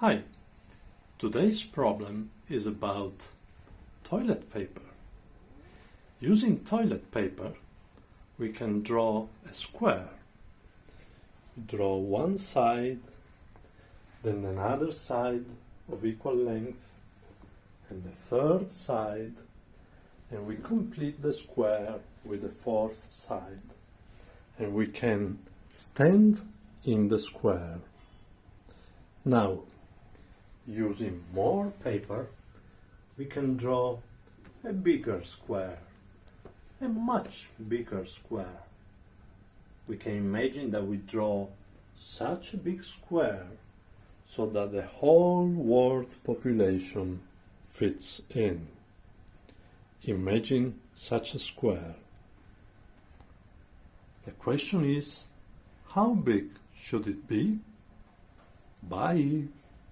Hi, today's problem is about toilet paper. Using toilet paper, we can draw a square. Draw one side, then another side of equal length, and the third side, and we complete the square with the fourth side. And we can stand in the square. Now, using more paper, we can draw a bigger square, a much bigger square. We can imagine that we draw such a big square so that the whole world population fits in. Imagine such a square. The question is, how big should it be? Bye.